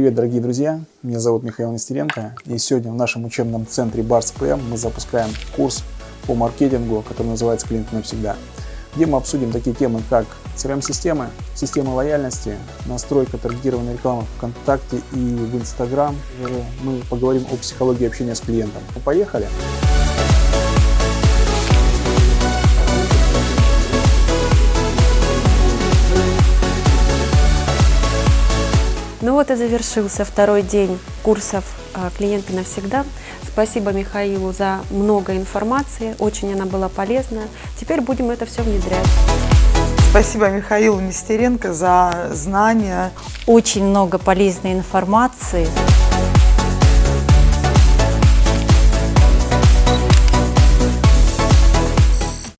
привет, дорогие друзья! Меня зовут Михаил Нестеренко, и сегодня в нашем учебном центре Барс ПМ мы запускаем курс по маркетингу, который называется «Клиент навсегда», где мы обсудим такие темы, как CRM-системы, системы лояльности, настройка таргетированной рекламы ВКонтакте и в Инстаграм. Мы поговорим о психологии общения с клиентом. Ну, поехали! Ну вот и завершился второй день курсов а, «Клиенты навсегда». Спасибо Михаилу за много информации, очень она была полезна. Теперь будем это все внедрять. Спасибо Михаилу Нестеренко за знания. Очень много полезной информации.